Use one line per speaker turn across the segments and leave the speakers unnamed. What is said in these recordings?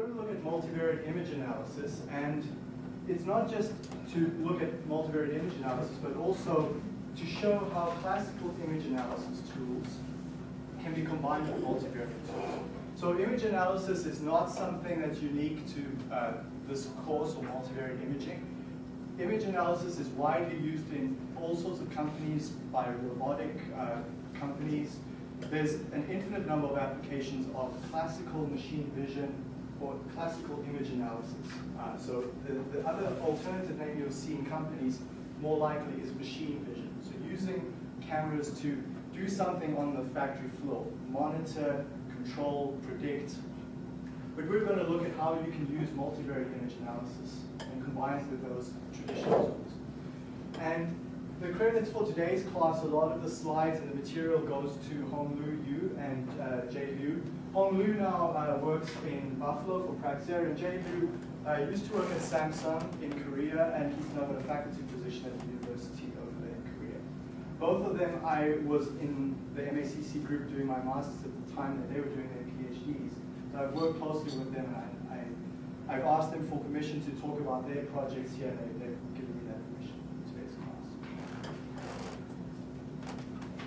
going to look at multivariate image analysis, and it's not just to look at multivariate image analysis, but also to show how classical image analysis tools can be combined with multivariate tools. So image analysis is not something that's unique to uh, this course or multivariate imaging. Image analysis is widely used in all sorts of companies by robotic uh, companies. There's an infinite number of applications of classical machine vision or classical image analysis. Uh, so the, the other alternative name you'll see in companies more likely is machine vision. So using cameras to do something on the factory floor, monitor, control, predict. But we're going to look at how you can use multivariate image analysis and combine it with those traditional tools. And the credits for today's class, a lot of the slides and the material goes to Honglu Yu and uh, Jay Liu. Honglu now uh, works in Buffalo for Praxair, and Jay Liu uh, used to work at Samsung in Korea, and he's now got a faculty position at the university over there in Korea. Both of them, I was in the MACC group doing my master's at the time that they were doing their PhDs. So I've worked closely with them, and I, have asked them for permission to talk about their projects here, they, they've given me that permission in today's class.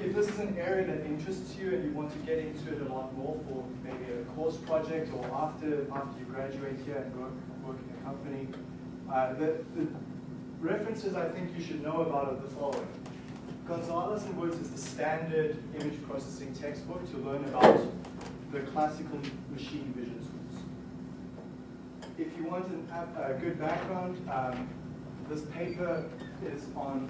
If this is an area that interests you and you want to get into it a lot more for maybe a course project or after, after you graduate here and work, work in a company, uh, the, the references I think you should know about are the following. Gonzalez and Woods is the standard image processing textbook to learn about the classical machine vision tools. If you want an, a good background, um, this paper is on,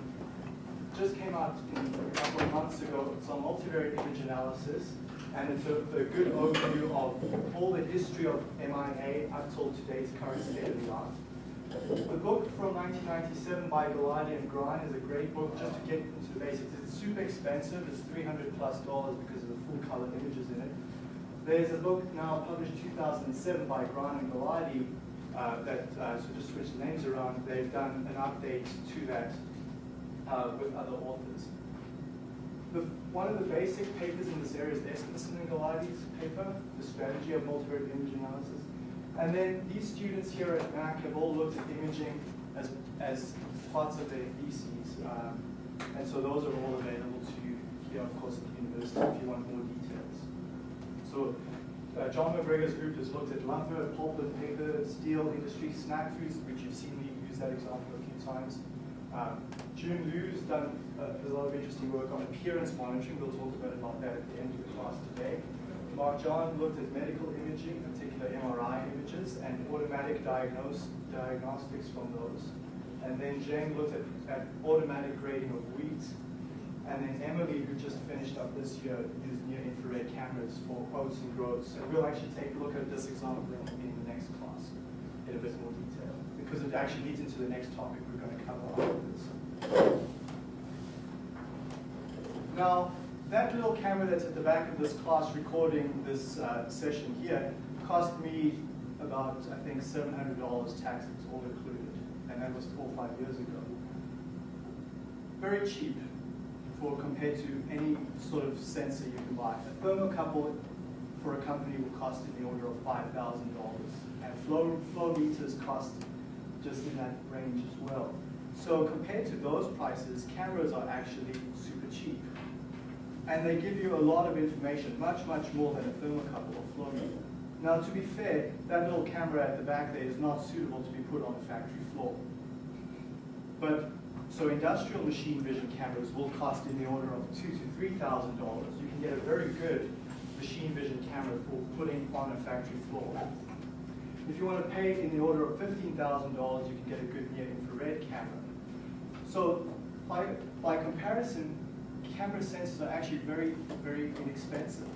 just came out a couple of months ago. It's on multivariate image analysis, and it's a, a good overview of all the history of MIA up till today's current state of the art. The book from 1997 by Geladi and Grahn is a great book just to get into the basics. It's super expensive. It's 300 plus dollars because of the full color images in it. There's a book now published 2007 by Grahn and Geladi uh, that, uh, so just switch the names around, they've done an update to that uh, with other authors. The, one of the basic papers in this area is Esbensen and Geladi's paper, The Strategy of Multivariate Image Analysis. And then these students here at MAC have all looked at imaging as, as parts of their theses. Um, and so those are all available to you here, of course, at the university if you want more details. So uh, John MacGregor's group has looked at lumber, pulp and paper, steel industry, snack foods, which you've seen me use that example a few times. Um, Jun Liu's done uh, a lot of interesting work on appearance monitoring. We'll talk about, about that at the end of the class today. Mark John looked at medical imaging, particular MRI images, and automatic diagnose, diagnostics from those. And then Zheng looked at, at automatic grading of wheat. And then Emily, who just finished up this year, used near-infrared cameras for oats and groats. And we'll actually take a look at this example in, the next class in a bit more detail, because it actually leads into the next topic going to cover after this. Now, that little camera that's at the back of this class recording this uh, session here cost me about, I think, $700 taxes all included. And that was four or five years ago. Very cheap for compared to any sort of sensor you can buy. A thermocouple for a company will cost in the order of $5,000. And flow, flow meters cost just in that range as well. So compared to those prices, cameras are actually super cheap. And they give you a lot of information, much, much more than a thermocouple or flow meter. Now, to be fair, that little camera at the back there is not suitable to be put on the factory floor. But so industrial machine vision cameras will cost in the order of two to three thousand dollars. You can get a very good machine vision camera for putting on a factory floor. If you want to pay in the order of fifteen thousand dollars, you can get a good near infrared camera. So by by comparison, camera sensors are actually very, very inexpensive.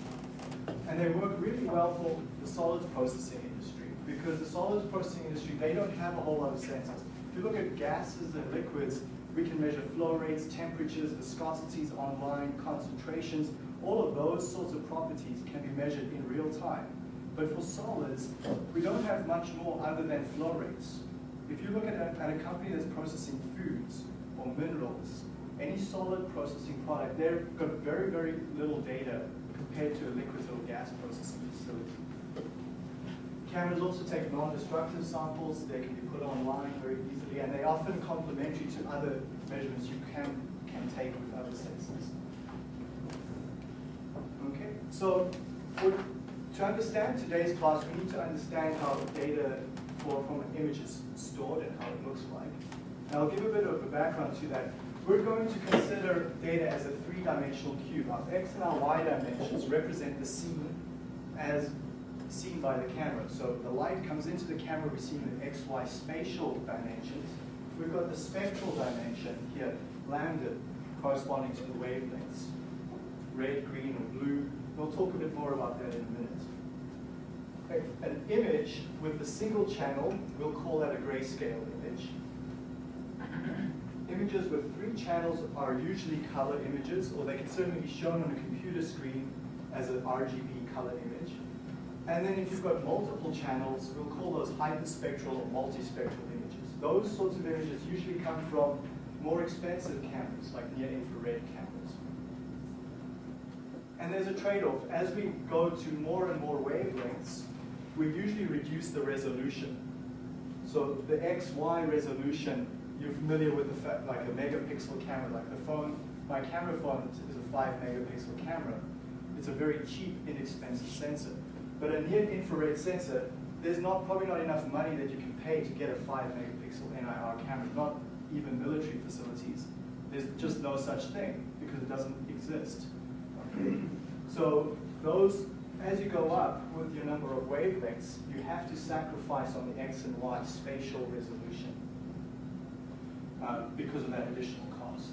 And they work really well for the solids processing industry because the solids processing industry, they don't have a whole lot of sensors. If you look at gases and liquids, we can measure flow rates, temperatures, viscosities online, concentrations. All of those sorts of properties can be measured in real time. But for solids, we don't have much more other than flow rates. If you look at a, at a company that's processing foods or minerals, any solid processing product, they've got very, very little data compared to a liquid or gas processing facility. Cameras also take non-destructive samples. They can be put online very easily, and they're often complementary to other measurements you can, can take with other sensors. Okay, so to understand today's class, we need to understand how data from an image is stored and how it looks like. And I'll give a bit of a background to that. We're going to consider data as a three-dimensional cube. Our x and our y dimensions represent the scene as seen by the camera. So the light comes into the camera, we see the x, y spatial dimensions. We've got the spectral dimension here, lambda, corresponding to the wavelengths, red, green, or blue. We'll talk a bit more about that in a minute an image with a single channel, we'll call that a grayscale image. Images with three channels are usually color images, or they can certainly be shown on a computer screen as an RGB color image. And then if you've got multiple channels, we'll call those hyperspectral or multispectral images. Those sorts of images usually come from more expensive cameras, like near-infrared cameras. And there's a trade-off. As we go to more and more wavelengths, we usually reduce the resolution. So the XY resolution, you're familiar with the fact, like a megapixel camera, like the phone, my camera phone is a five megapixel camera. It's a very cheap, inexpensive sensor. But a near infrared sensor, there's not probably not enough money that you can pay to get a five megapixel NIR camera, not even military facilities. There's just no such thing because it doesn't exist. So those as you go up with your number of wavelengths, you have to sacrifice on the x and y spatial resolution uh, because of that additional cost.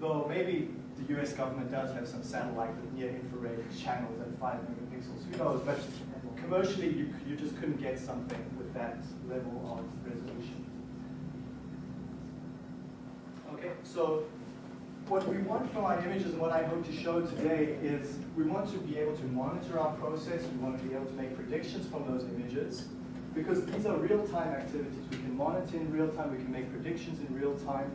Though maybe the US government does have some satellite with near infrared channels at 5 megapixels, who knows, but commercially you, you just couldn't get something with that level of resolution. Okay, so what we want from our images and what I hope to show today is we want to be able to monitor our process, we want to be able to make predictions from those images, because these are real-time activities. We can monitor in real time, we can make predictions in real time.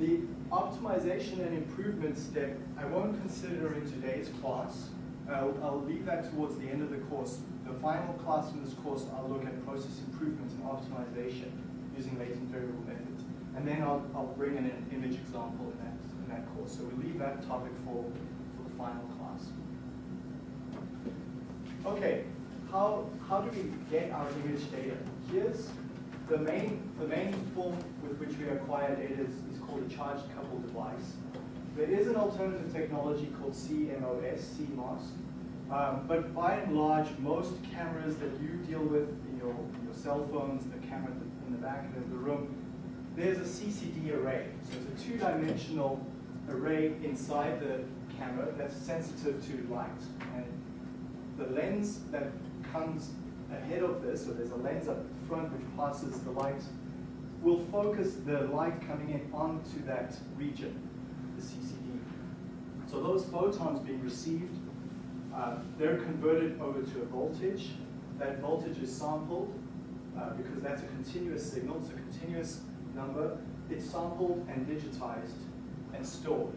The optimization and improvement step, I won't consider in today's class. I'll, I'll leave that towards the end of the course. The final class in this course, I'll look at process improvement and optimization using latent variable methods. And then I'll, I'll bring in an image example in that that course. So we leave that topic for, for the final class. Okay, how, how do we get our image data? Here's the main, the main form with which we acquire data is, is called a charged coupled device. There is an alternative technology called CMOS, CMOS. Um, but by and large, most cameras that you deal with in your, your cell phones, the camera in the back of the room, there's a CCD array. So it's a two-dimensional array inside the camera that's sensitive to light. And the lens that comes ahead of this, so there's a lens up front which passes the light, will focus the light coming in onto that region, the CCD. So those photons being received, uh, they're converted over to a voltage. That voltage is sampled uh, because that's a continuous signal, it's a continuous number. It's sampled and digitized and stored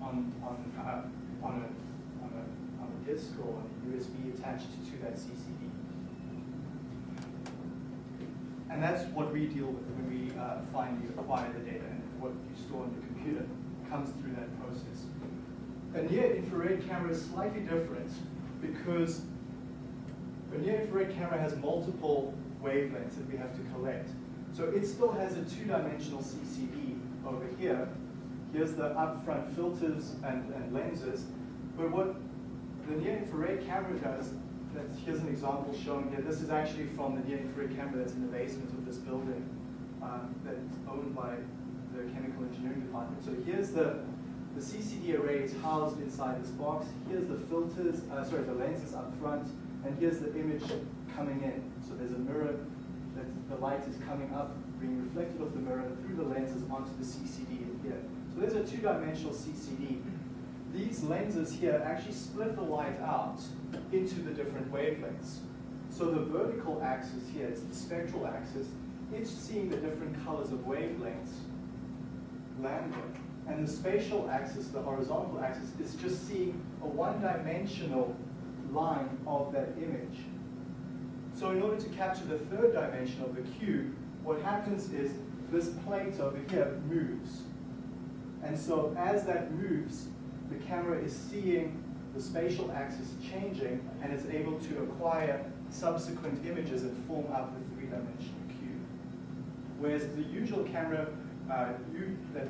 on, on, uh, on, a, on, a, on a disk or on a USB attached to that CCD. And that's what we deal with when we uh, finally acquire the data and what you store in the computer comes through that process. A near-infrared camera is slightly different because a near-infrared camera has multiple wavelengths that we have to collect. So it still has a two-dimensional CCD over here, Here's the upfront filters and, and lenses. But what the near-infrared camera does, here's an example shown here. This is actually from the near-infrared camera that's in the basement of this building um, that's owned by the chemical engineering department. So here's the, the CCD array is housed inside this box. Here's the filters, uh, sorry, the lenses up front, and here's the image coming in. So there's a mirror that the light is coming up, being reflected off the mirror through the lenses onto the CCD in here. So there's a two-dimensional CCD. These lenses here actually split the light out into the different wavelengths. So the vertical axis here is the spectral axis. It's seeing the different colors of wavelengths, lambda. And the spatial axis, the horizontal axis, is just seeing a one-dimensional line of that image. So in order to capture the third dimension of the cube, what happens is this plate over here moves. And so as that moves, the camera is seeing the spatial axis changing and it's able to acquire subsequent images that form up the three-dimensional cube. Whereas the usual camera, uh, you, that,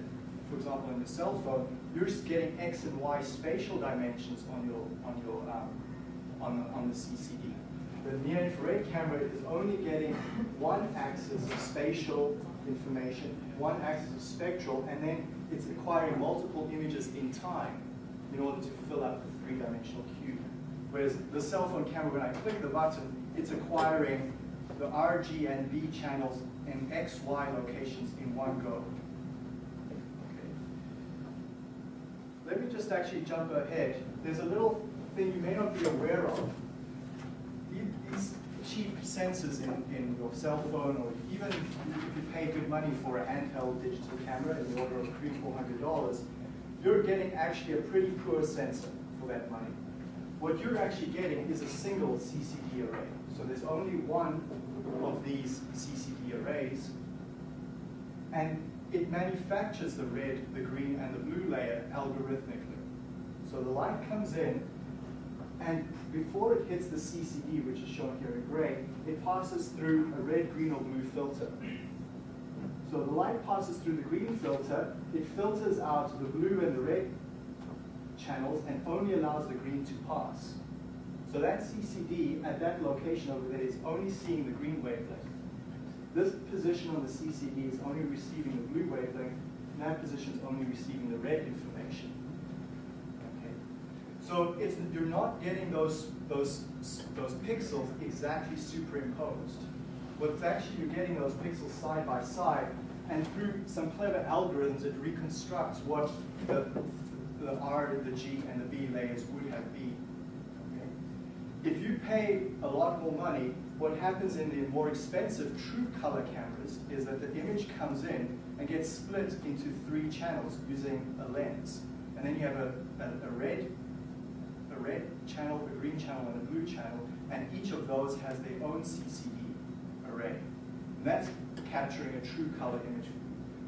for example, in your cell phone, you're just getting x and y spatial dimensions on your on your um, on the, on the CCD. The near-infrared camera is only getting one axis of spatial information, one axis of spectral, and then it's acquiring multiple images in time in order to fill out the three-dimensional cube. Whereas the cell phone camera, when I click the button, it's acquiring the RG and B channels in X, Y locations in one go. Let me just actually jump ahead. There's a little thing you may not be aware of. These cheap sensors in, in your cell phone, or even if you pay good money for a handheld digital camera in the order of three, four hundred dollars, you're getting actually a pretty poor sensor for that money. What you're actually getting is a single CCD array. So there's only one of these CCD arrays, and it manufactures the red, the green, and the blue layer algorithmically. So the light comes in, and before it hits the CCD, which is shown here in gray, it passes through a red, green, or blue filter. So the light passes through the green filter, it filters out the blue and the red channels and only allows the green to pass. So that CCD at that location over there is only seeing the green wavelength. This position on the CCD is only receiving the blue wavelength, and that position is only receiving the red information. So it's, you're not getting those, those, those pixels exactly superimposed. What's actually, you're getting those pixels side by side, and through some clever algorithms, it reconstructs what the, the R, the G, and the B layers would have been. Okay? If you pay a lot more money, what happens in the more expensive true color cameras is that the image comes in and gets split into three channels using a lens. And then you have a, a, a red, a red channel, a green channel, and a blue channel, and each of those has their own CCD array. And that's capturing a true color image.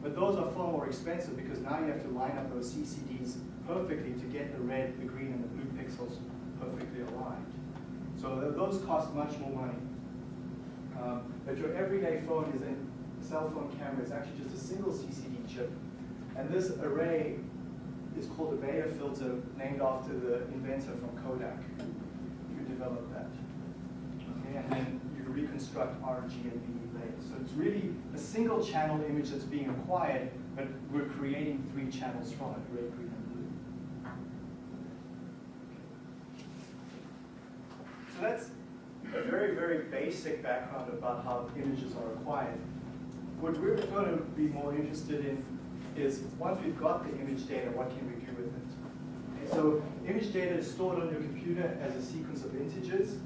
But those are far more expensive because now you have to line up those CCDs perfectly to get the red, the green, and the blue pixels perfectly aligned. So those cost much more money. Um, but your everyday phone is in cell phone camera is actually just a single CCD chip. And this array is called a Bayer filter named after the inventor from Kodak who developed that. Okay, and then you reconstruct RG and B layers. So it's really a single channel image that's being acquired, but we're creating three channels from it, red, green, and blue. So that's a very, very basic background about how images are acquired. What we're going to be more interested in is once we've got the image data, what can we do with it? Okay, so image data is stored on your computer as a sequence of integers.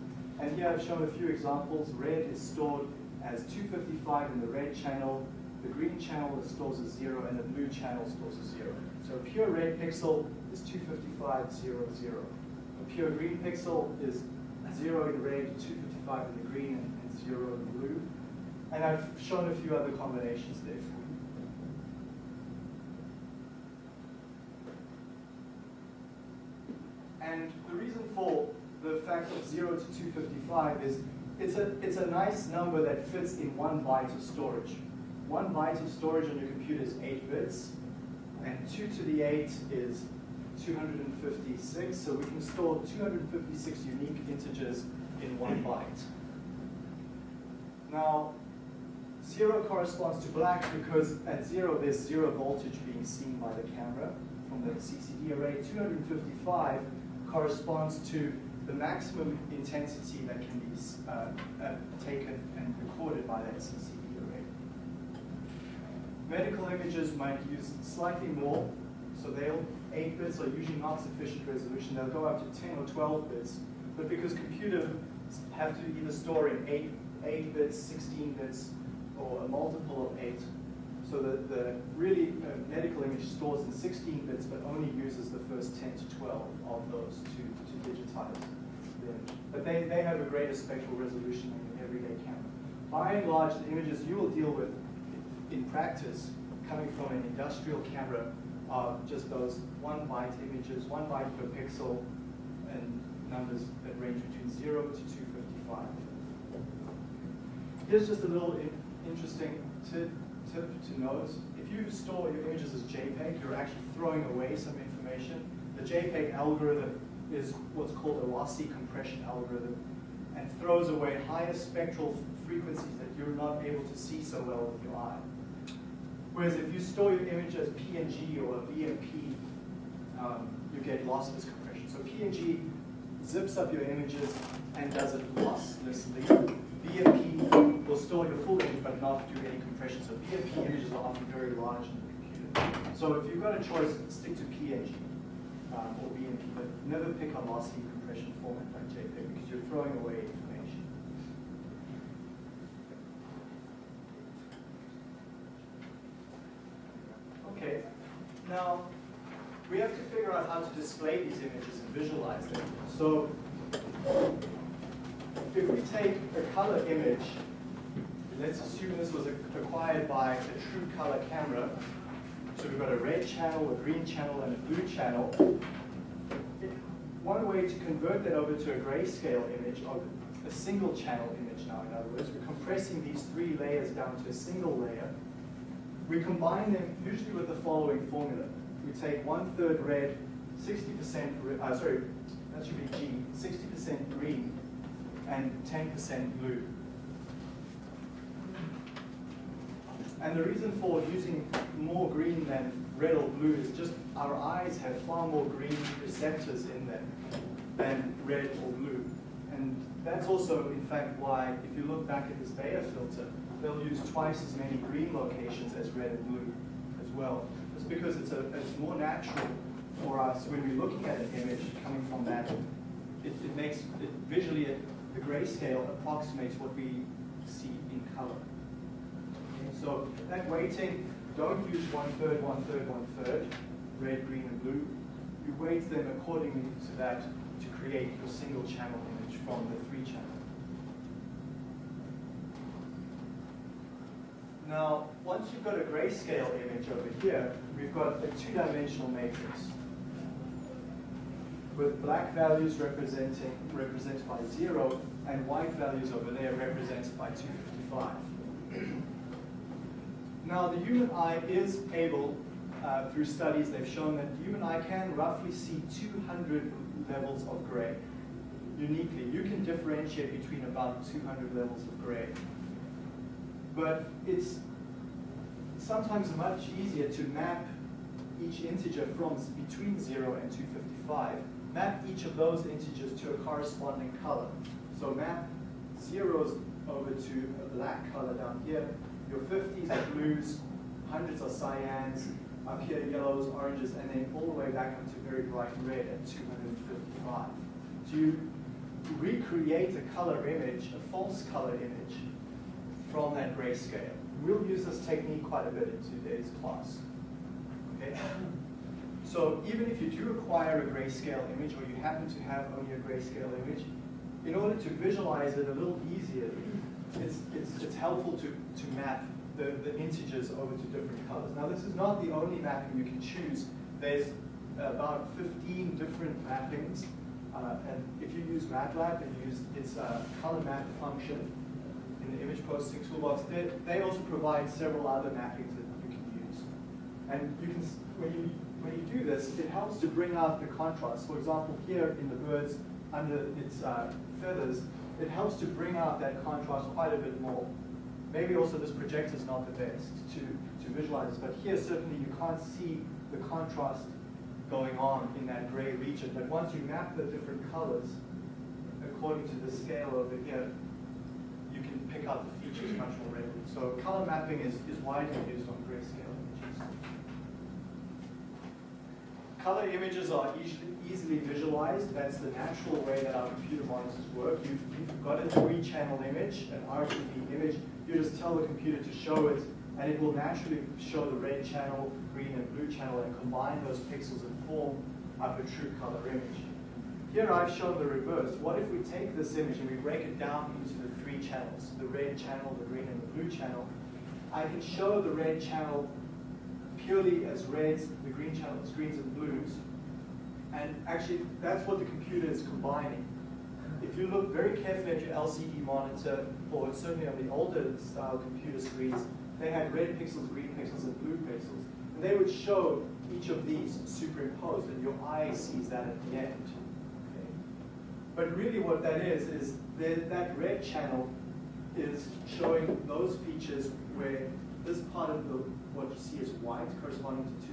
And here I've shown a few examples. Red is stored as 255 in the red channel. The green channel stores as zero, and the blue channel stores as zero. So a pure red pixel is 255, zero, zero. A pure green pixel is zero in red, 255 in the green, and, zero in blue. And I've shown a few other combinations there for you. And the reason for the fact of 0 to 255 is it's a, it's a nice number that fits in one byte of storage. One byte of storage on your computer is 8 bits, and 2 to the 8 is 256, so we can store 256 unique integers in one byte. Now, 0 corresponds to black because at 0 there's 0 voltage being seen by the camera from the CCD array. 255 corresponds to the maximum intensity that can be uh, uh, taken and recorded by that CCD array. Medical images might use slightly more, so they'll 8 bits are usually not sufficient resolution. They'll go up to 10 or 12 bits, but because computers have to either store in 8, 8 bits, 16 bits, or a multiple of 8, so the, the really uh, medical image stores in 16 bits, but only uses the first 10 to 12 of those to, to digitize the image. But they, they have a greater spectral resolution than your everyday camera. By and large, the images you will deal with in practice coming from an industrial camera are just those one byte images, one byte per pixel, and numbers that range between 0 to 255. Here's just a little in interesting tip, tip to note. If you store your images as JPEG, you're actually throwing away some information. The JPEG algorithm is what's called a lossy compression algorithm and throws away higher spectral frequencies that you're not able to see so well with your eye. Whereas if you store your image as PNG or a BMP, um, you get lossless compression. So PNG zips up your images and does it losslessly. BMP will store your full image but not do any compression. So BMP images are often very large in the computer. So if you've got a choice, stick to PNG um, or BMP, but never pick a lossy compression format like JPEG because you're throwing away information. Okay, now we have to figure out how to display these images and visualize them. So if we take a color image, let's assume this was acquired by a true color camera. So we've got a red channel, a green channel, and a blue channel. One way to convert that over to a grayscale image, of a single channel image now, in other words, we're compressing these three layers down to a single layer. We combine them usually with the following formula. We take one third red, 60%, uh, sorry, that should be G, 60% green, and 10% blue. And the reason for using more green than red or blue is just our eyes have far more green receptors in them than red or blue. And that's also, in fact, why if you look back at this Bayer filter, they'll use twice as many green locations as red and blue as well. It's because it's, a, it's more natural for us when we're looking at an image coming from that. It, it makes, it visually, it, the grayscale approximates what we see in color. So that weighting, don't use one third, one third, one third, red, green, and blue. You weight them accordingly to that to create your single channel image from the three channel. Now, once you've got a grayscale image over here, we've got a two-dimensional matrix with black values representing represented by zero and white values over there represented by 255. now, the human eye is able, uh, through studies, they've shown that the human eye can roughly see 200 levels of gray. Uniquely, you can differentiate between about 200 levels of gray but it's sometimes much easier to map each integer from between 0 and 255. Map each of those integers to a corresponding color. So map zeros over to a black color down here. Your 50s are blues, hundreds are cyans, up here yellows, oranges, and then all the way back up to very bright red at 255. To recreate a color image, a false color image, from that grayscale. We'll use this technique quite a bit in today's class. Okay? So even if you do acquire a grayscale image or you happen to have only a grayscale image, in order to visualize it a little easier, it's, it's, it's helpful to, to map the, the integers over to different colors. Now this is not the only mapping you can choose. There's about 15 different mappings. Uh, and if you use MATLAB and use its uh, color map function, in the image processing toolbox, they, they also provide several other mappings that you can use. And you can, when you, when you do this, it helps to bring out the contrast. For example, here in the birds, under its uh, feathers, it helps to bring out that contrast quite a bit more. Maybe also this projector is not the best to, to visualize this, but here certainly you can't see the contrast going on in that gray region. But once you map the different colors according to the scale over here, you can pick out the features much more readily. So color mapping is, is widely used on grayscale images. Color images are easily, easily visualized. That's the natural way that our computer monitors work. You've, you've got a three-channel image, an RGB image. You just tell the computer to show it, and it will naturally show the red channel, green and blue channel, and combine those pixels and form up a true color image. Here I've shown the reverse. What if we take this image and we break it down into the three channels, the red channel, the green and the blue channel, I can show the red channel purely as reds, the green channel as greens and blues. And actually, that's what the computer is combining. If you look very carefully at your LCD monitor, or certainly on the older style computer screens, they had red pixels, green pixels, and blue pixels. And they would show each of these superimposed, and your eye sees that at the end. Okay? But really what that is, is that, that red channel is showing those features where this part of the what you see is white, corresponding to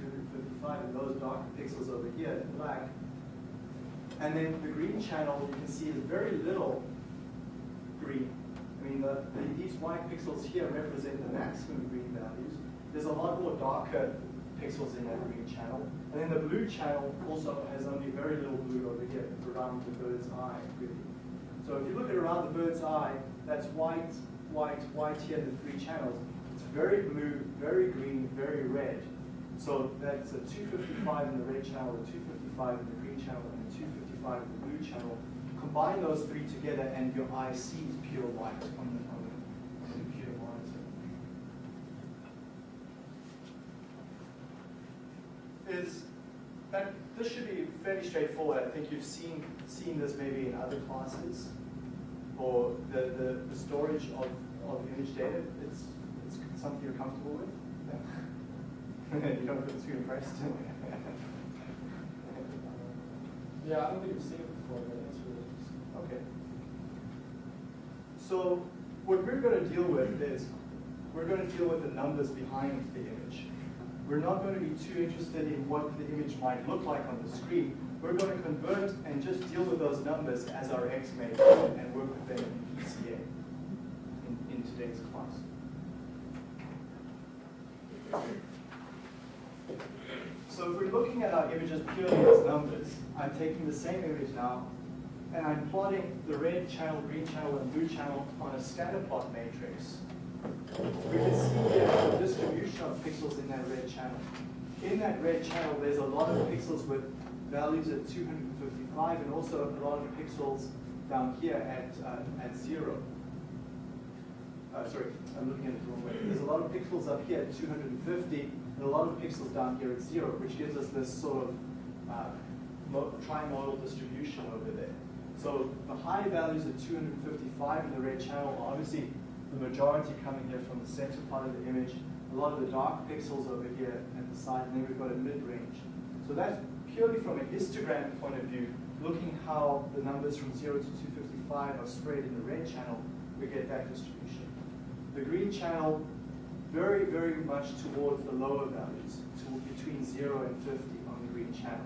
255, and those darker pixels over here in black. And then the green channel, you can see is very little green. I mean, the, the, these white pixels here represent the maximum green values. There's a lot more darker pixels in that green channel. And then the blue channel also has only very little blue over here, around the bird's eye, really. So if you look at around the bird's eye, that's white, white, white here in the three channels. Very blue, very green, very red. So that's a 255 in the red channel, a 255 in the green channel, and a 255 in the blue channel. Combine those three together and your eye sees pure white on the, on the, on the computer monitor. Is that this should be fairly straightforward. I think you've seen seen this maybe in other classes or the, the, the storage of, of image data. It's something you're comfortable with? you don't feel too impressed?
yeah, I don't think I've seen it before, but it's really interesting.
Okay. So what we're going to deal with is we're going to deal with the numbers behind the image. We're not going to be too interested in what the image might look like on the screen. We're going to convert and just deal with those numbers as our XMake and work with them in PCA in, in today's class. So if we're looking at our images purely as numbers, I'm taking the same image now, and I'm plotting the red channel, green channel, and blue channel on a scatter plot matrix. We can see here the distribution of pixels in that red channel. In that red channel, there's a lot of pixels with values at 255, and also a lot of pixels down here at, uh, at zero uh, sorry, I'm looking at it the wrong way. There's a lot of pixels up here at 250 and a lot of pixels down here at zero, which gives us this sort of uh, trimodal distribution over there. So the high values at 255 in the red channel are obviously the majority coming here from the center part of the image, a lot of the dark pixels over here at the side, and then we've got a mid-range. So that's purely from a histogram point of view, looking how the numbers from 0 to 255 are spread in the red channel, we get that distribution the green channel very, very much towards the lower values, to between 0 and 50 on the green channel.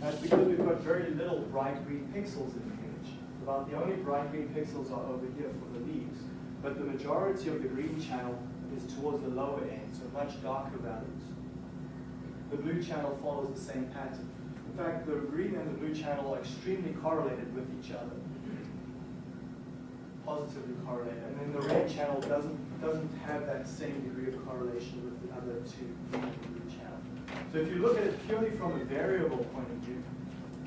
That's because we've got very little bright green pixels in the image. About the only bright green pixels are over here for the leaves, but the majority of the green channel is towards the lower end, so much darker values. The blue channel follows the same pattern. In fact, the green and the blue channel are extremely correlated with each other positively correlate. And then the red channel doesn't, doesn't have that same degree of correlation with the other two green and blue channels. So if you look at it purely from a variable point of view,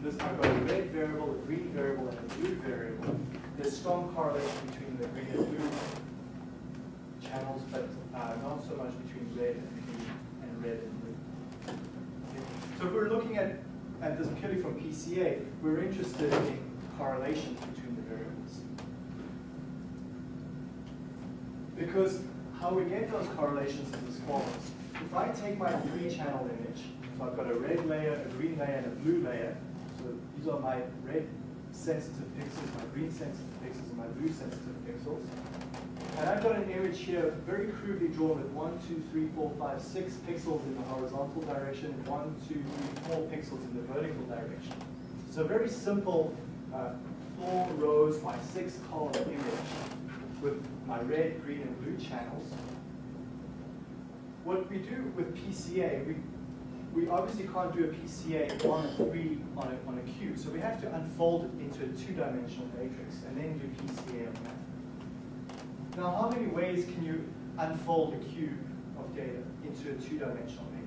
this I've got a red variable, a green variable, and a blue variable. There's strong correlation between the green and blue channels, but uh, not so much between red and green and red and blue. Okay. So if we're looking at, at this purely from PCA, we're interested in correlation between the variables. Because how we get those correlations is as follows. If I take my three-channel image, so I've got a red layer, a green layer, and a blue layer. So these are my red sensitive pixels, my green sensitive pixels, and my blue sensitive pixels. And I've got an image here very crudely drawn with one, two, three, four, five, six pixels in the horizontal direction, and one, two, three, four pixels in the vertical direction. So very simple uh, four rows by six column image with my red, green, and blue channels. What we do with PCA, we, we obviously can't do a PCA on a three on a, on a cube, so we have to unfold it into a two-dimensional matrix and then do PCA on that. Now, how many ways can you unfold a cube of data into a two-dimensional matrix?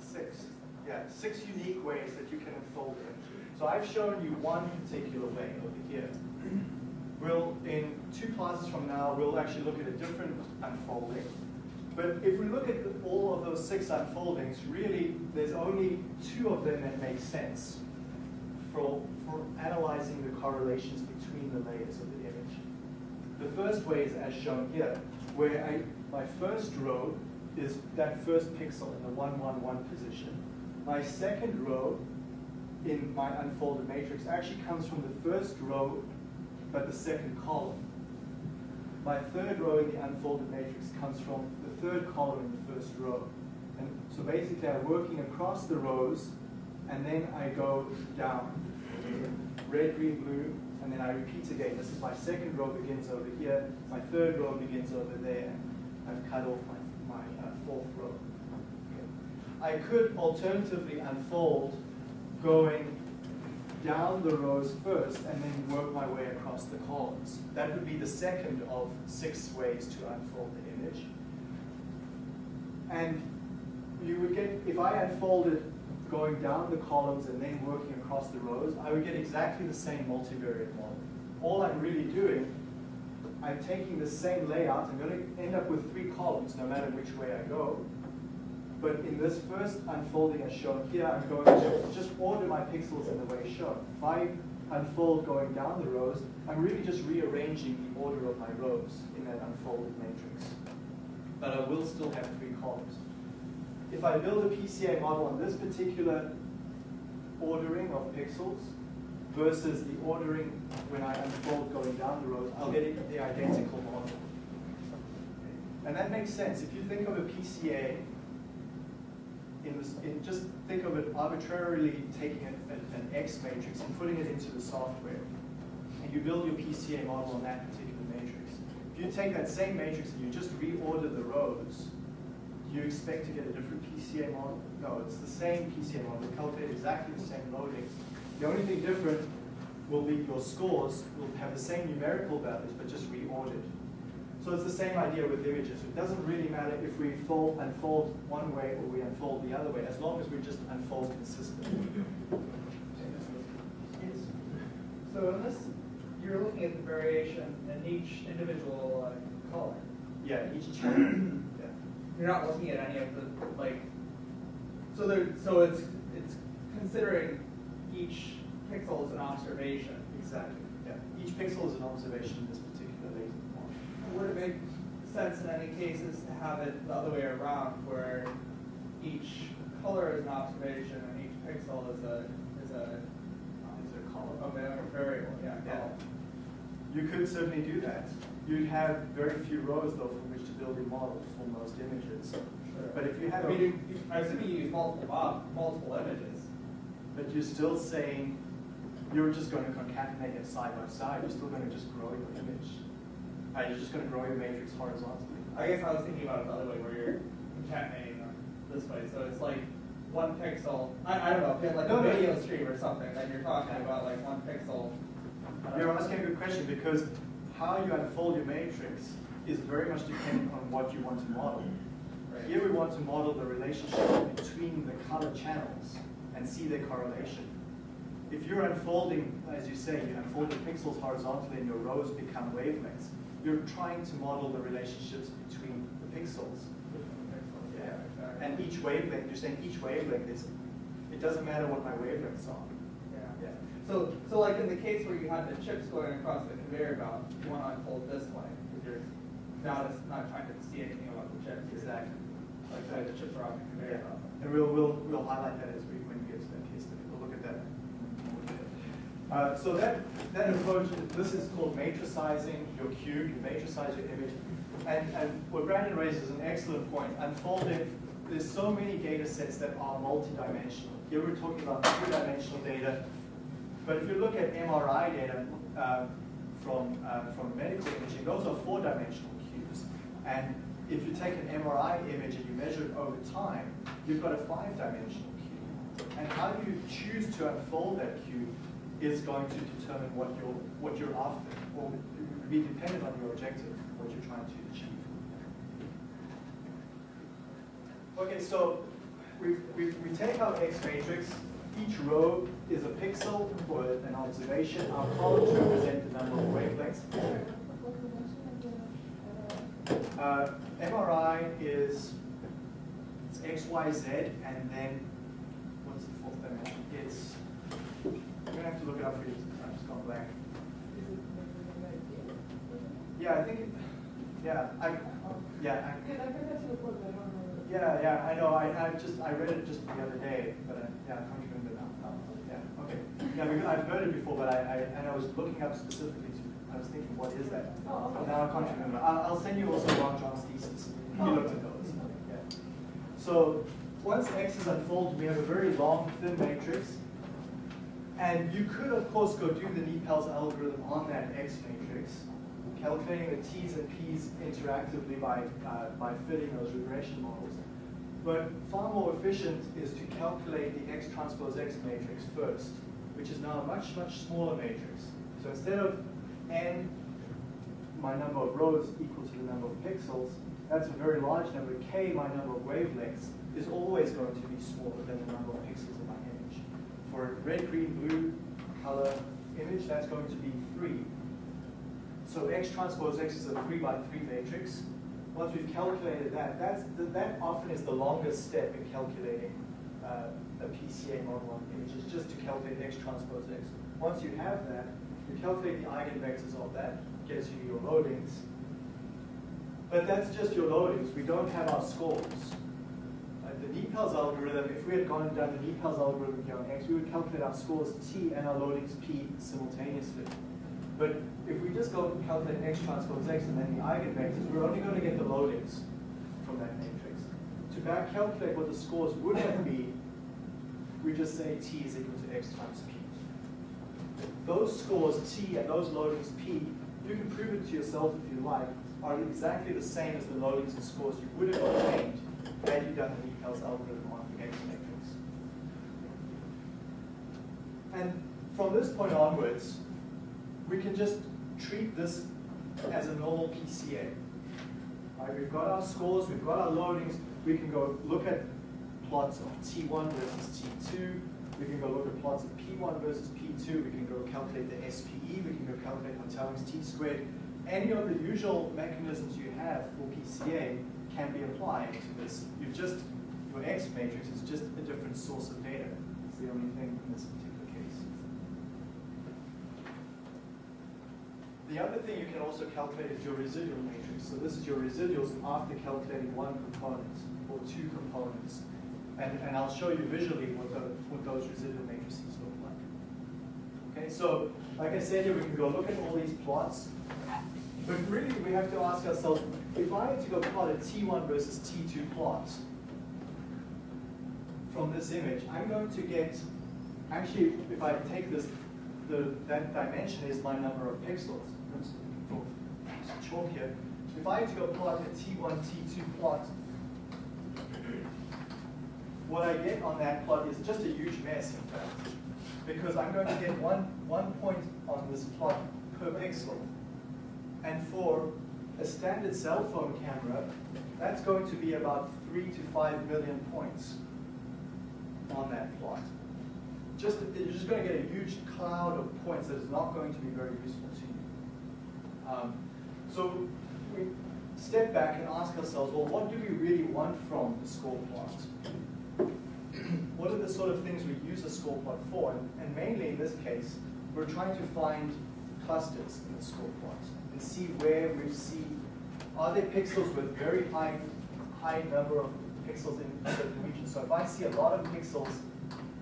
Six. Yeah, six unique ways that you can unfold it. So I've shown you one particular way over here. We'll, in two classes from now, we'll actually look at a different unfolding. But if we look at all of those six unfoldings, really, there's only two of them that make sense for, for analyzing the correlations between the layers of the image. The first way is as shown here, where I, my first row is that first pixel in the 111 position. My second row in my unfolded matrix actually comes from the first row, but the second column. My third row in the unfolded matrix comes from the third column in the first row. And so basically I'm working across the rows, and then I go down. Red, green, blue, and then I repeat again. This is my second row begins over here, my third row begins over there, I've cut off my, my uh, fourth row. I could alternatively unfold going down the rows first and then work my way across the columns. That would be the second of six ways to unfold the image. And you would get, if I unfolded going down the columns and then working across the rows, I would get exactly the same multivariate model. All I'm really doing, I'm taking the same layout, I'm going to end up with three columns no matter which way I go. But in this first unfolding as shown here, I'm going to just order my pixels in the way shown. If I unfold going down the rows, I'm really just rearranging the order of my rows in that unfolded matrix. But I will still have three columns. If I build a PCA model on this particular ordering of pixels versus the ordering when I unfold going down the rows, I'll get the identical model. And that makes sense. If you think of a PCA in, this, in just think of it arbitrarily taking an, an, an, X matrix and putting it into the software, and you build your PCA model on that particular matrix. If you take that same matrix and you just reorder the rows, do you expect to get a different PCA model? No, it's the same PCA model. We calculate exactly the same loadings. The only thing different will be your scores will have the same numerical values, but just reordered. So it's the same idea with images. It doesn't really matter if we fold, unfold one way or we unfold the other way, as long as we just unfold consistently.
Yes. So in this, you're looking at the variation in each individual uh, color.
Yeah, each channel. yeah.
You're not looking at any of the like. So there, so it's it's considering each pixel as an observation.
Exactly. Yeah. Each pixel is an observation in this particular laser model.
Would it make sense in any cases to have it the other way around, where each color is an observation and each pixel is a is a um,
Is it a column?
a variable? Yeah.
Yeah.
column.
You could certainly do that. You'd have very few rows though from which to build your model for most images.
Sure.
But if you have,
I mean, I assume you use multiple mob, multiple images.
but you're still saying you're just going to concatenate it side by side. You're still going to just grow your image. Uh, you're just going to grow your matrix horizontally.
I guess I was thinking about it the other way, where you're concatenating them this way. So it's like one pixel. I, I don't know, if you had like
No,
a video stream or something, then you're talking about like one pixel.
You're
know.
asking a good question because how you unfold your matrix is very much dependent on what you want to model.
Right.
Here we want to model the relationship between the color channels and see their correlation. If you're unfolding, as you say, you unfold the pixels horizontally and your rows become wavelengths, you're trying to model the relationships between the pixels. Yeah.
exactly.
And each wavelength, you're saying each wavelength is, it doesn't matter what my wavelengths are.
Yeah.
Yeah.
So, so like in the case where you had the chips going across the conveyor belt, you want to unfold this way, because you're not, not trying to see anything about the chips.
Exactly.
Like the the chips are on the conveyor belt.
and we'll, we'll, we'll highlight that as we, when we get to that case study, we'll look at that. Uh, so that, that approach, this is called matricizing your cube, you matricize your image. And, and what Brandon raises is an excellent point. Unfolding, there's so many data sets that are multidimensional. Here we're talking about two-dimensional data, but if you look at MRI data uh, from, uh, from medical imaging, those are four-dimensional cubes. And if you take an MRI image and you measure it over time, you've got a five-dimensional cube. And how do you choose to unfold that cube is going to determine what you're, what you're after, or it be dependent on your objective, what you're trying to achieve. Okay, so we, we, we take our X matrix, each row is a pixel or an observation, our columns represent the number of wavelengths. Uh, MRI is it's X, Y, Z, and then what's the fourth dimension? It's I'm gonna have to look it up for you. I'm just gone blank. Yeah, I think. It, yeah, I. Yeah, I, yeah, yeah. I know. I, I just I read it just the other day, but I, yeah, I can't remember now. Yeah. Okay. Yeah, because I've heard it before, but I, I and I was looking up specifically to. I was thinking, what is that? But now I can't remember. I'll, I'll send you also Ron John's thesis. He looked at those. Yeah. So once X is unfolded, we have a very long, thin matrix. And you could, of course, go do the NIPALS algorithm on that X matrix, calculating the T's and P's interactively by, uh, by fitting those regression models. But far more efficient is to calculate the X transpose X matrix first, which is now a much, much smaller matrix. So instead of n, my number of rows equal to the number of pixels, that's a very large number. K, my number of wavelengths, is always going to be smaller than the number of pixels. For a red, green, blue color image, that's going to be 3. So X transpose X is a 3 by 3 matrix. Once we've calculated that, that's the, that often is the longest step in calculating uh, a PCA model on images, just to calculate X transpose X. Once you have that, you calculate the eigenvectors of that, gets you your loadings. But that's just your loadings. We don't have our scores. The NIPALS algorithm, if we had gone done the NIPALS algorithm here on X, we would calculate our scores T and our loadings P simultaneously. But if we just go and calculate X transpose X and then the eigenvectors, we're only going to get the loadings from that matrix. To back calculate what the scores would have been, we just say T is equal to X times P. Those scores T and those loadings P, you can prove it to yourself if you like, are exactly the same as the loadings and scores you would have obtained you done the NIPALS algorithm on the X matrix. And from this point onwards, we can just treat this as a normal PCA. Right, we've got our scores, we've got our loadings, we can go look at plots of T1 versus T2, we can go look at plots of P1 versus P2, we can go calculate the SPE, we can go calculate Hotelling's T squared. Any of the usual mechanisms you have for PCA can be applied to this. You've just, your X matrix is just a different source of data. It's the only thing in this particular case. The other thing you can also calculate is your residual matrix. So this is your residuals after calculating one component or two components. And, and I'll show you visually what, the, what those residual matrices look like. Okay, so like I said here, we can go look at all these plots. But really, we have to ask ourselves, if I had to go plot a T1 versus T2 plot from this image, I'm going to get, actually, if I take this, the, that dimension is my number of pixels. Oh, chalk here. If I had to go plot a T1, T2 plot, what I get on that plot is just a huge mess, in fact. Because I'm going to get one, one point on this plot per pixel. And for a standard cell phone camera, that's going to be about three to five million points on that plot. Just, you're just going to get a huge cloud of points that is not going to be very useful to you. Um, so we step back and ask ourselves, well, what do we really want from the score plot? what are the sort of things we use a score plot for? And, and mainly in this case, we're trying to find clusters in the score plot and see where we see, are there pixels with very high, high number of pixels in certain regions? So if I see a lot of pixels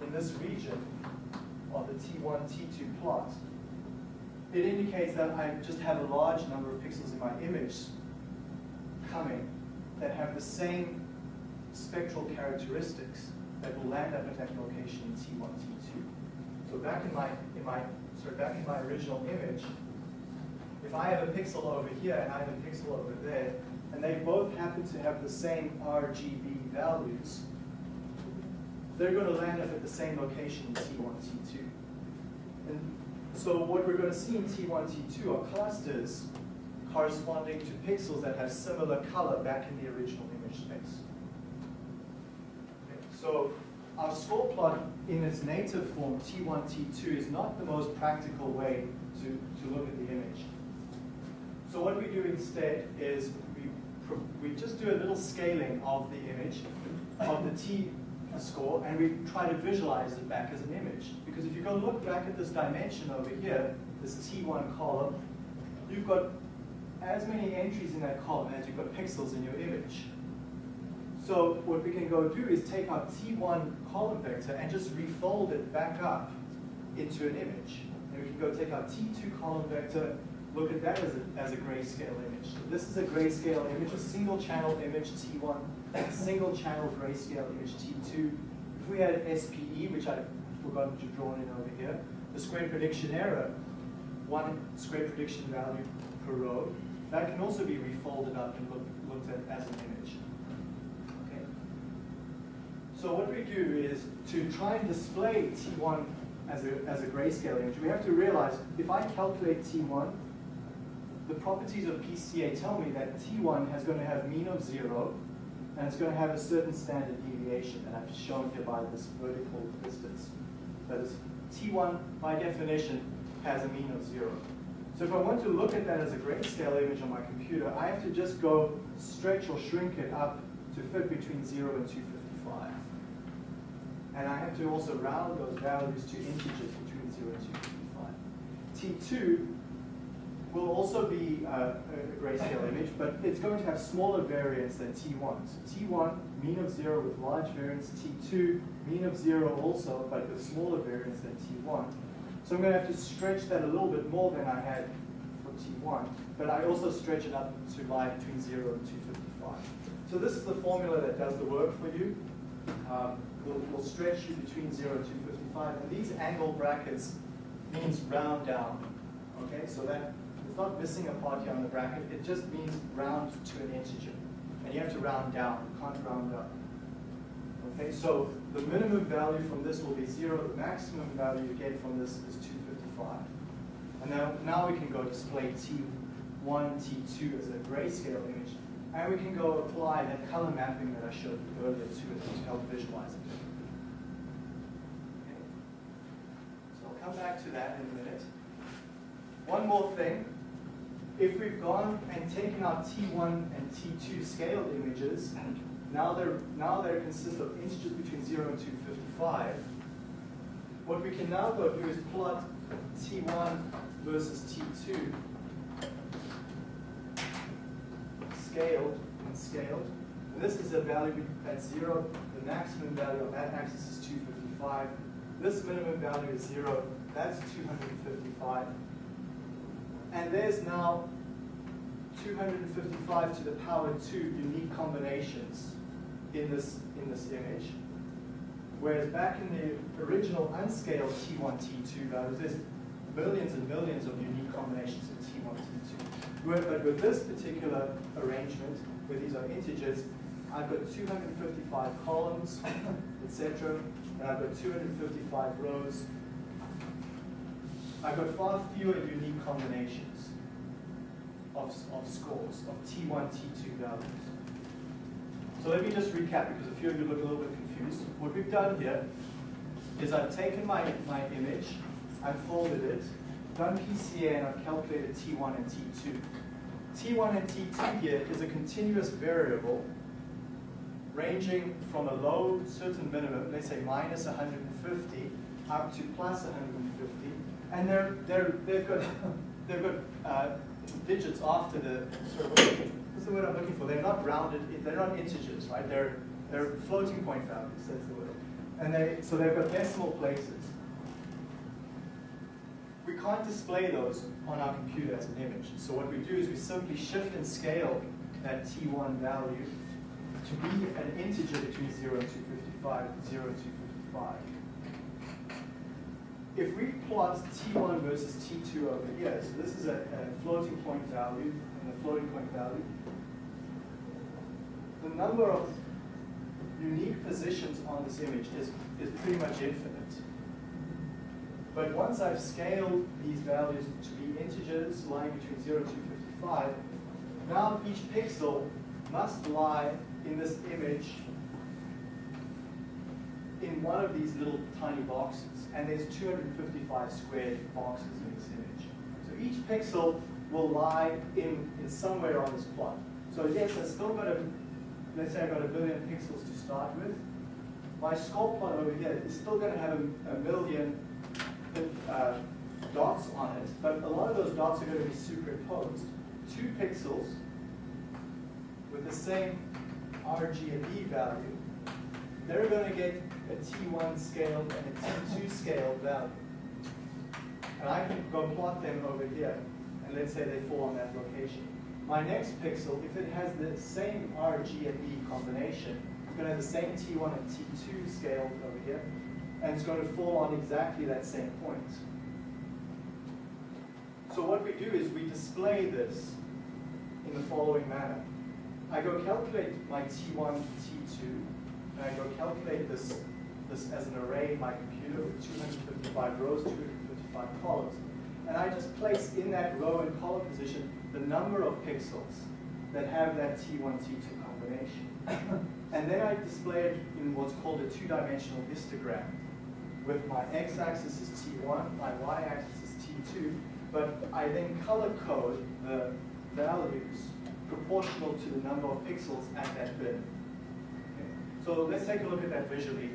in this region of the T1, T2 plot, it indicates that I just have a large number of pixels in my image coming that have the same spectral characteristics that will land up at that location in T1, T2. So back in my, in my, sorry, back in my original image, if I have a pixel over here and I have a pixel over there, and they both happen to have the same RGB values, they're going to land up at the same location in T1, T2. And so what we're going to see in T1, T2 are clusters corresponding to pixels that have similar color back in the original image space. Okay, So our score plot in its native form, T1, T2, is not the most practical way to, to look at the image. So what we do instead is we, we just do a little scaling of the image, of the T score, and we try to visualize it back as an image. Because if you go look back at this dimension over here, this T1 column, you've got as many entries in that column as you've got pixels in your image. So what we can go do is take our T1 column vector and just refold it back up into an image. And we can go take our T2 column vector, look at that as a, as a grayscale image. So this is a grayscale image, a single channel image T1, single channel grayscale image T2. If we had SPE, which I've forgotten to draw in over here, the square prediction error, one square prediction value per row, that can also be refolded up and look, looked at as an image. Okay. So what we do is to try and display T1 as a, as a grayscale image, we have to realize if I calculate T1, the properties of PCA tell me that T1 has going to have mean of zero, and it's going to have a certain standard deviation, and I've shown here by this vertical distance. That is, T1, by definition, has a mean of zero. So if I want to look at that as a grayscale image on my computer, I have to just go stretch or shrink it up to fit between 0 and 255. And I have to also round those values to integers between 0 and 255. T2 will also be uh, a grayscale image, but it's going to have smaller variance than T1. So T1, mean of 0 with large variance. T2, mean of 0 also, but with smaller variance than T1. So I'm going to have to stretch that a little bit more than I had for T1, but I also stretch it up to lie between 0 and 255. So this is the formula that does the work for you. Um, will, will stretch you between 0 and 255. And these angle brackets means round down. Okay, so that it's not missing a part here on the bracket. It just means round to an integer. And you have to round down. You can't round up. Okay, so the minimum value from this will be 0. The maximum value you get from this is 255. And now, now we can go display T1, T2 as a grayscale image and we can go apply that color mapping that I showed earlier to it to help visualize it. Okay. So I'll come back to that in a minute. One more thing. If we've gone and taken our T1 and T2 scaled images, now they're, now they consist of integers between 0 and 255, what we can now go do is plot T1 versus T2 scaled and scaled. And this is a value at zero. The maximum value on that axis is 255. This minimum value is zero. That's 255. And there's now 255 to the power 2 unique combinations in this, in this image. Whereas back in the original unscaled T1, T2 there values, there's millions and millions of unique combinations of T1, T2. But with this particular arrangement, where these are integers, I've got 255 columns, etc., and I've got 255 rows. I've got far fewer unique combinations of, of scores, of T1, T2 values. So let me just recap, because a few of you look a little bit confused. What we've done here is I've taken my, my image, I've folded it, done PCA and I've calculated T1 and T2. T1 and T2 here is a continuous variable ranging from a low certain minimum, let's say minus 150, up to plus 150, and they're, they're, they've got, they've got uh, digits after the, sorry, what's the word I'm looking for? They're not rounded, they're not integers, right? They're, they're floating point values, that's the word. And they, so they've got decimal places we can't display those on our computer as an image. So what we do is we simply shift and scale that T1 value to be an integer between 0 and 255, 0 and 255. If we plot T1 versus T2 over here, so this is a, a floating point value and a floating point value, the number of unique positions on this image is, is pretty much infinite. But once I've scaled these values to be integers lying between 0 to 55, now each pixel must lie in this image in one of these little tiny boxes, and there's 255 squared boxes in this image. So each pixel will lie in, in somewhere on this plot. So yes, I've still got a, let's say I've got a billion pixels to start with. My score plot over here is still going to have a, a million uh, dots on it, but a lot of those dots are going to be superimposed. Two pixels with the same RGB value, they're going to get a T1 scaled and a T2 scaled value. And I can go plot them over here, and let's say they fall on that location. My next pixel, if it has the same RG and B combination, it's going to have the same T1 and T2 scaled over here, and it's going to fall on exactly that same point. So what we do is we display this in the following manner. I go calculate my T1, T2, and I go calculate this, this as an array in my computer with 255 rows, 255 columns. And I just place in that row and column position the number of pixels that have that T1, T2 combination. and then I display it in what's called a two-dimensional histogram. With my x-axis is T1, my y-axis is T2, but I then color code the values proportional to the number of pixels at that bit. Okay. So let's take a look at that visually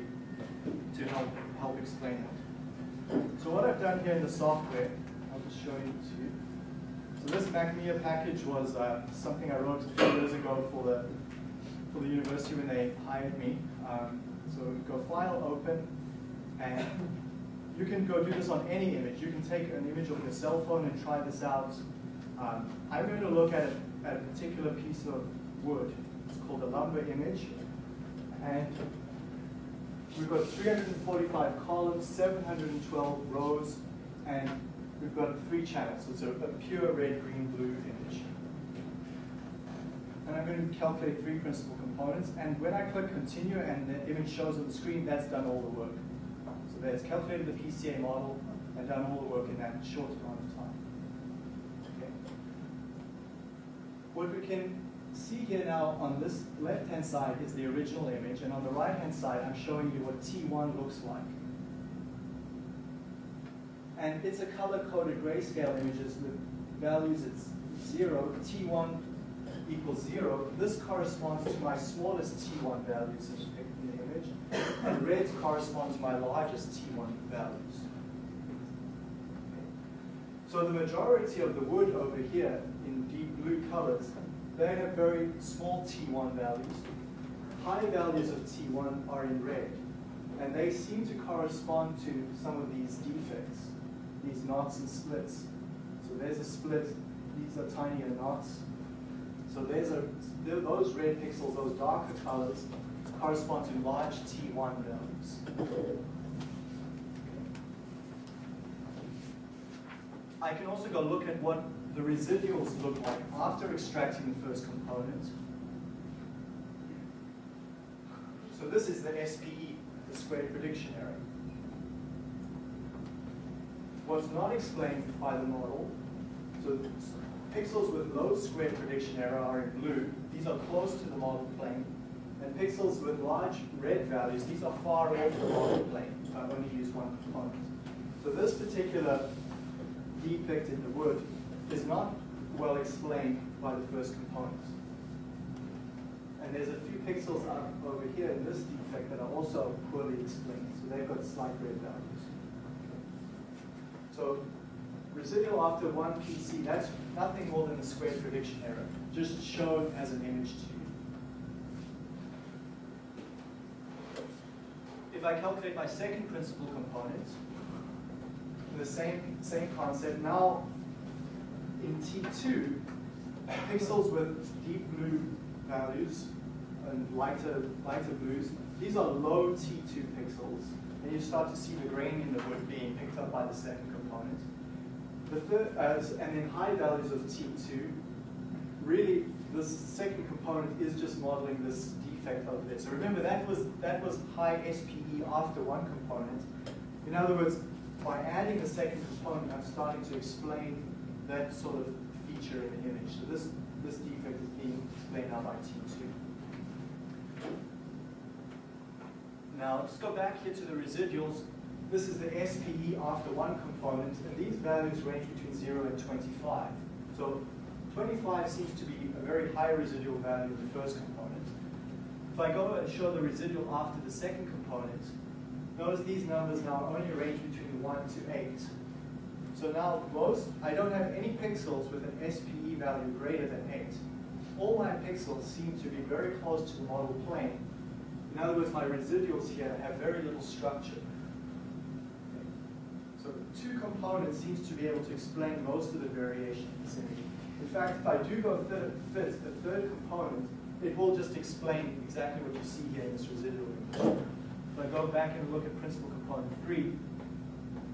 help, explain that. So what I've done here in the software, I'll just show you to you. So this MACCMIA package was uh, something I wrote a few years ago for the, for the university when they hired me. Um, so go File, Open, and you can go do this on any image. You can take an image of your cell phone and try this out. Um, I'm going to look at, at a particular piece of wood. It's called a lumber image. And we've got 345 columns, 712 rows, and we've got three channels. So it's a, a pure red, green, blue image. And I'm going to calculate three principal components. And when I click continue and the image shows on the screen, that's done all the work. So that's calculated the PCA model and done all the work in that short amount of time. Okay. What we can see here now on this left-hand side is the original image, and on the right-hand side, I'm showing you what T1 looks like. And it's a color-coded grayscale images with values at zero, T1 equals zero. This corresponds to my smallest T1 values in the image, and reds correspond to my largest T1 values. So the majority of the wood over here in deep blue colors, they have very small T1 values. High values of T1 are in red, and they seem to correspond to some of these defects, these knots and splits. So there's a split, these are tinier knots. So there's a, those red pixels, those darker colors, correspond to large T1 values. I can also go look at what the residuals look like after extracting the first component. So this is the SPE, the squared prediction error. What's not explained by the model, so pixels with low squared prediction error are in blue. These are close to the model plane. And pixels with large red values, these are far off the model plane. I only use one component. So this particular defect in the wood is not well explained by the first component. And there's a few pixels up over here in this defect that are also poorly explained. So they've got slight red values. So residual after one PC, that's nothing more than a square prediction error, just shown as an image to you. If I calculate my second principal component, the same, same concept, now in T2, pixels with deep blue values and lighter, lighter blues, these are low T2 pixels, and you start to see the grain in the wood being picked up by the second component. The third, uh, and then high values of T2, really this second component is just modeling this defect over there. So remember that was that was high SPE after one component. In other words, by adding the second component, I'm starting to explain that sort of feature in the image. So this this defect is being explained now by T2. Now, let's go back here to the residuals. This is the SPE after one component, and these values range between 0 and 25. So 25 seems to be a very high residual value in the first component. If I go and show the residual after the second component, notice these numbers now only range between 1 to 8. So now most, I don't have any pixels with an SPE value greater than 8. All my pixels seem to be very close to the model plane. In other words, my residuals here have very little structure. So two components seems to be able to explain most of the variation in fact, if I do go fit, fit the third component, it will just explain exactly what you see here in this residual image. If I go back and look at principal component three,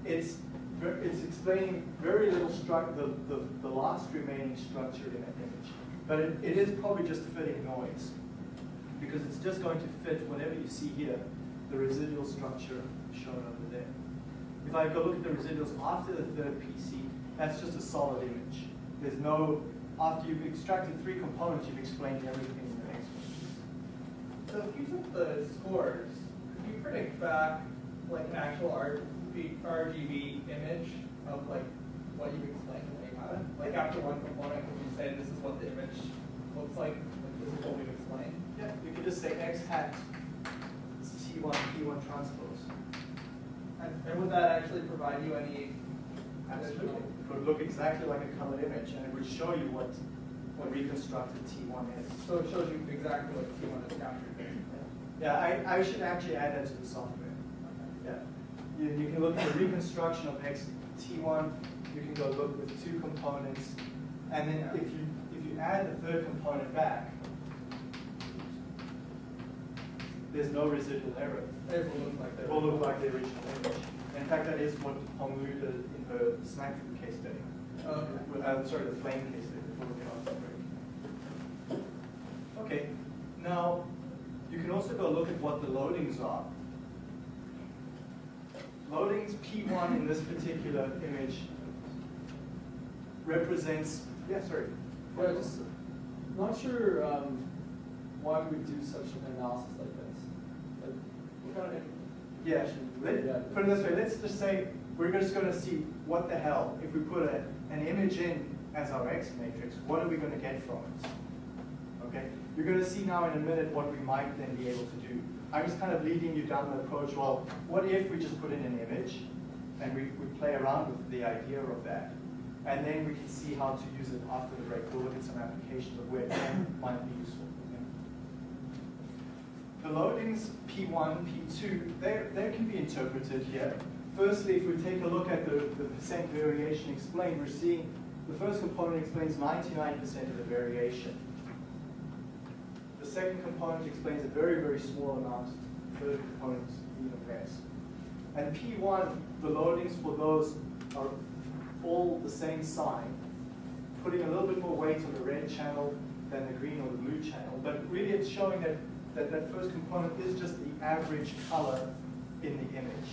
it's ver- it's explaining very little the, the, the last remaining structure in that image. But it, it is probably just fitting noise because it's just going to fit whatever you see here, the residual structure shown over there. If I go look at the residuals after the third PC, that's just a solid image. There's no, after you've extracted three components, you've explained everything in the next one.
So if you took the scores, could you predict back like an actual RGB, RGB image of like what you explained when you have it? Like after one component, could you say this is what the image looks like, like this is what we've explained?
Yeah, you could just say X hat is T1, P1 transpose.
And, and would that actually provide you any
Absolutely. It would look exactly like a colored image, and it would show you what a reconstructed T1 is.
So it shows you exactly what T1 is captured.
Yeah, I, I should actually add that to the software. You, you can look at the reconstruction of X T1, you can go look with two components, and then if you if you add the third component back, there's no residual error.
It will look like
It
that.
will look like the original image. In fact, that is what Honglu did in her snack food case study.
Okay.
Uh, sorry, the flame case study before we off the break. Okay, now you can also go look at what the loadings are. Loadings P1 in this particular image represents, yeah, sorry.
Yeah, just not sure um, why we would do such an analysis like this. Like, what kind of
Yeah, let,
get?
put it this way, let's just say, we're just gonna see what the hell, if we put a, an image in as our X matrix, what are we gonna get from it? Okay, you're gonna see now in a minute what we might then be able to do. I'm just kind of leading you down the approach, well, what if we just put in an image and we, we play around with the idea of that? And then we can see how to use it after the break. We'll look at some applications of where it might be useful. okay? The loadings P1, P2, they, they can be interpreted here. Firstly, if we take a look at the, the percent variation explained, we're seeing the first component explains 99% of the variation. The second component explains a very, very small amount. of The third component even less. And P1, the loadings for those are all the same sign, putting a little bit more weight on the red channel than the green or the blue channel. But really it's showing that that, that first component is just the average color in the image.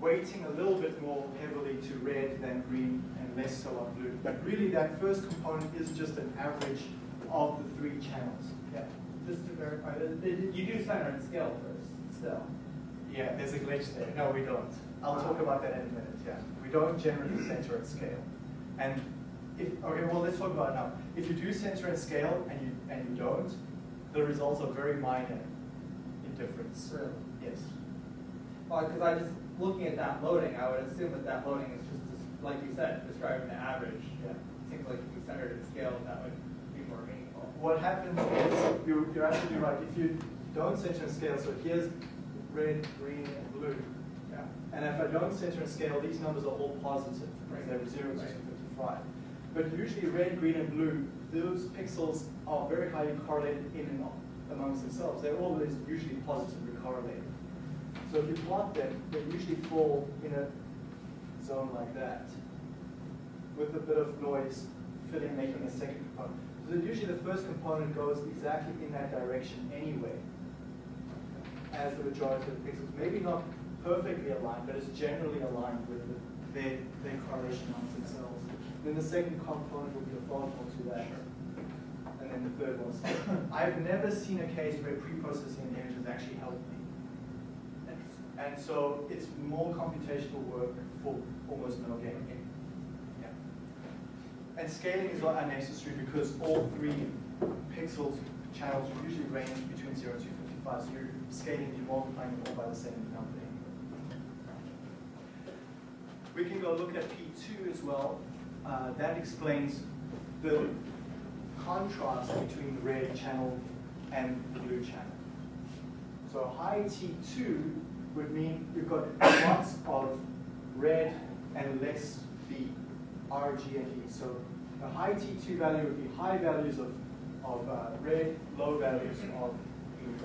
Weighting a little bit more heavily to red than green and less so on blue. But really that first component is just an average of the three channels. Yeah.
Just to verify, that that you do center and scale first, still.
Yeah, there's a glitch there. No, we don't. I'll talk about that in a minute, yeah. We don't generally center at scale. And if, okay, well, let's talk about it now. If you do center at scale and you, and you don't, the results are very minor in difference.
Really?
Yes.
Well, because I just, looking at that loading, I would assume that that loading is just, like you said, describing the average.
Yeah.
It Seems like if you centered at scale, that would be more meaningful.
What happens is, you're, you're absolutely right. If you don't center at scale, so here's red, green, and blue.
Yeah.
And if I don't center and scale, these numbers are all positive,
Right.
they're zero to
Right.
255. But usually red, green, and blue, those pixels are very highly correlated in and amongst themselves. They're always usually positively correlated. So if you plot them, they usually fall in a zone like that, with a bit of noise filling, making a second component. So usually the first component goes exactly in that direction anyway as the majority of the pixels. Maybe not perfectly aligned, but it's generally aligned with the, their, their correlation amongst themselves. Then the second component will be orthogonal to that. And then the third was. I've never seen a case where pre-processing an image has actually helped me. And so it's more computational work for almost no gain. Yeah. And scaling is not unnecessary because all three pixels channels usually range between 0 to 55, so you're scaling, you're multiplying them all by the same number. We can go look at P2 as well. Uh, that explains the contrast between the red channel and the blue channel. So high T2 would mean you've got lots of red and less B, R, G, and E. So a high T2 value would be high values of, of uh, red, low values of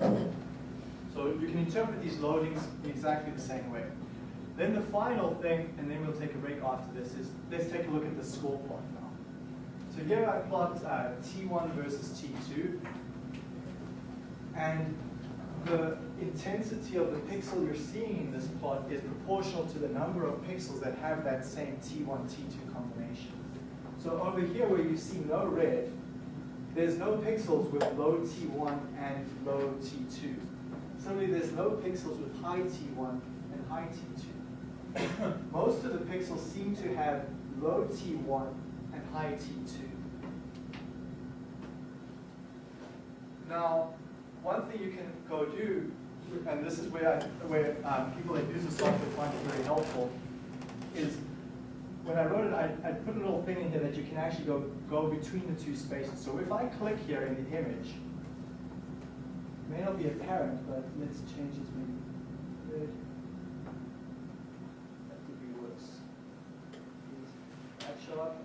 E. So you can interpret these loadings in exactly the same way. Then the final thing, and then we'll take a break after this, is let's take a look at the score plot now. So here I plot uh, T1 versus T2. And the intensity of the pixel you're seeing in this plot is proportional to the number of pixels that have that same T1, T2 combination. So over here where you see no red, there's no pixels with low T1 and low T2. Similarly, there's no pixels with high T1 and high T2. Most of the pixels seem to have low T1 and high T2. Now, one thing you can go do, and this is where, I, where um, people that use the software find it very helpful, is when I wrote it, I, I put a little thing in here that you can actually go, go between the two spaces. So if I click here in the image, it may not be apparent, but let's change this maybe. That could be worse. Does that show up?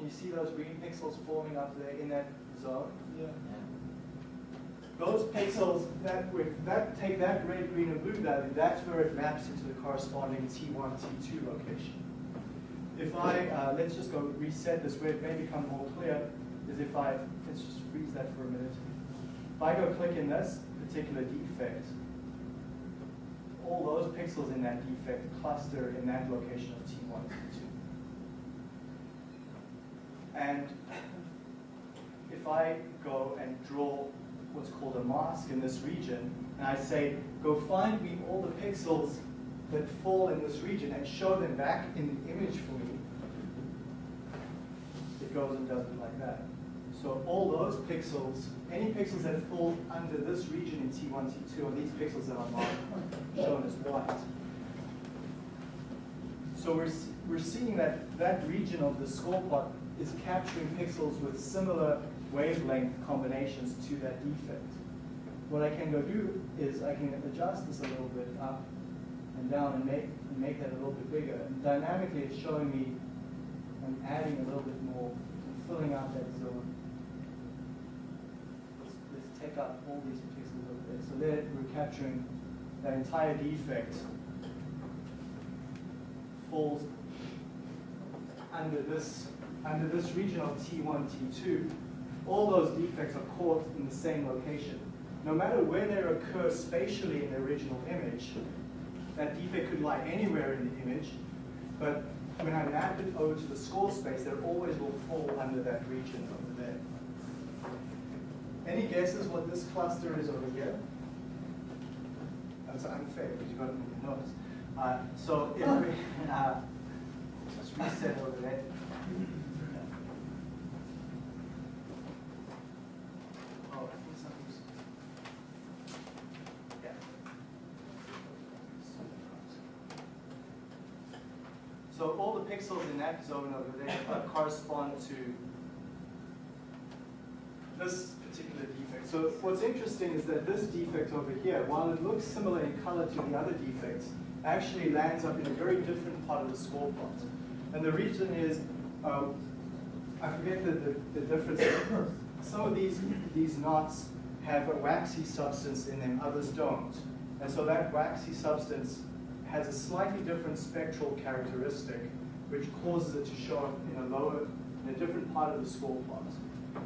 Can you see those green pixels forming up there in that zone?
Yeah.
Those pixels that with that take that red, green, and blue value, that's where it maps into the corresponding T1, T2 location. If I uh, let's just go reset this where it may become more clear, is if I let's just freeze that for a minute. If I go click in this particular defect, all those pixels in that defect cluster in that location of T1, T2. And if I go and draw what's called a mask in this region, and I say, go find me all the pixels that fall in this region and show them back in the image for me, it goes and does it like that. So all those pixels, any pixels that fall under this region in T1, T2 are these pixels that are marked, shown as white. So we're, we're seeing that that region of the score plot is capturing pixels with similar wavelength combinations to that defect. What I can go do is I can adjust this a little bit up and down and make, and make that a little bit bigger. And dynamically it's showing me I'm adding a little bit more, and filling out that zone. Let's, let's take out all these pixels over there. So there we're capturing that entire defect falls under this under this region of T1, T2, all those defects are caught in the same location. No matter where they occur spatially in the original image, that defect could lie anywhere in the image, but when I map it over to the score space, they always will fall under that region over there. Any guesses what this cluster is over here? That's unfair because you got it in your notes. Uh, so if we uh, just reset over there. Oh, I think something's. Yeah. So all the pixels in that zone over there uh, correspond to this particular defect. So what's interesting is that this defect over here, while it looks similar in color to the other defects, actually lands up in a very different part of the score plot. And the reason is, uh, I forget the, the, the difference. Some of these, these knots have a waxy substance in them, others don't. And so that waxy substance has a slightly different spectral characteristic, which causes it to show up in a lower, in a different part of the score plot.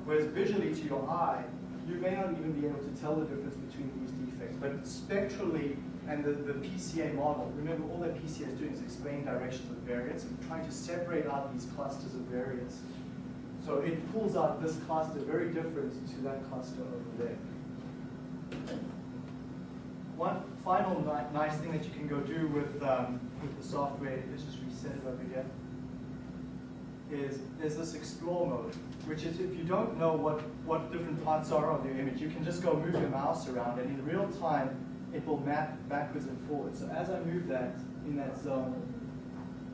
Whereas visually to your eye, you may not even be able to tell the difference between these defects. But spectrally, and the, the PCA model, remember all that PCA is doing is explain directions of variance and trying to separate out these clusters of variance. So it pulls out this cluster very different to that cluster over there. One final ni- nice thing that you can go do with, um, with the software, let's just is there's this explore mode, which is if you don't know what, what different parts are of your image, you can just go move your mouse around and in real time, it will map backwards and forwards. So as I move that in that zone,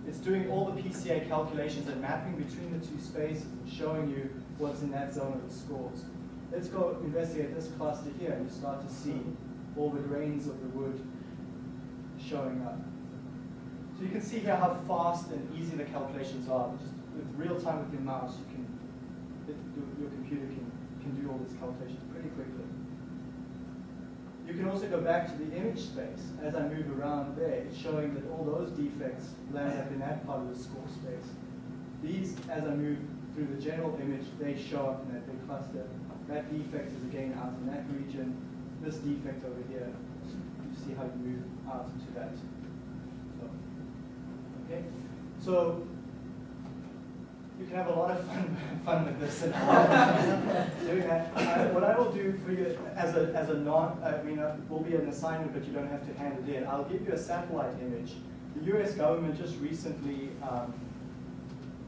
it's doing all the PCA calculations and mapping between the two spaces and showing you what's in that zone of the scores. Let's go investigate this cluster here and you start to see all the grains of the wood showing up. So you can see here how fast and easy the calculations are. Just with real time with your mouse, you can, it, your, your computer can, can do all these calculations pretty quickly. You can also go back to the image space. As I move around there, it's showing that all those defects land up in that part of the score space. These, as I move through the general image, they show up in that big cluster. That defect is again out in that region. This defect over here, you see how you move out into that. So, okay, so you can have a lot of fun, fun with this and doing that. Uh, what I will do for you as a, as a non, I mean, uh, will be an assignment, but you don't have to hand it in. I'll give you a satellite image. The U.S. government just recently um,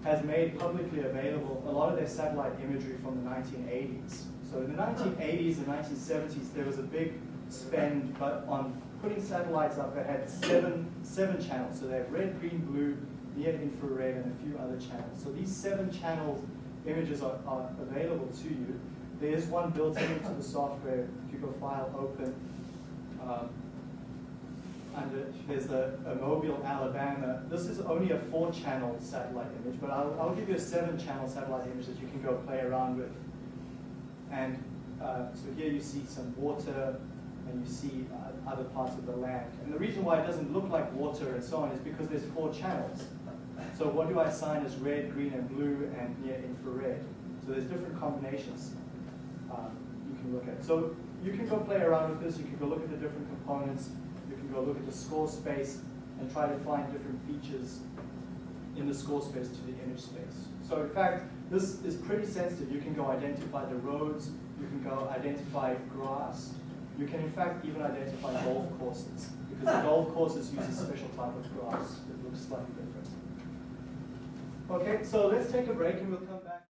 has made publicly available a lot of their satellite imagery from the 1980s. So in the 1980s and 1970s, there was a big spend but on putting satellites up that had seven, seven channels. So they have red, green, blue, near infrared, and a few other channels. So these seven channel images are, are available to you. There is one built into the software. If you go File, Open, um, there's a, a Mobile, Alabama. This is only a four-channel satellite image, but I'll, I'll give you a seven-channel satellite image that you can go play around with. And uh, so here you see some water, and you see uh, other parts of the land. And the reason why it doesn't look like water and so on is because there's four channels. So what do I assign as red, green, and blue, and near infrared? So there's different combinations um, you can look at. So you can go play around with this. You can go look at the different components. You can go look at the score space and try to find different features in the score space to the image space. So in fact, this is pretty sensitive. You can go identify the roads. You can go identify grass. You can in fact even identify golf courses because the golf courses use a special type of grass that looks slightly different. Okay, so let's take a break and we'll come back.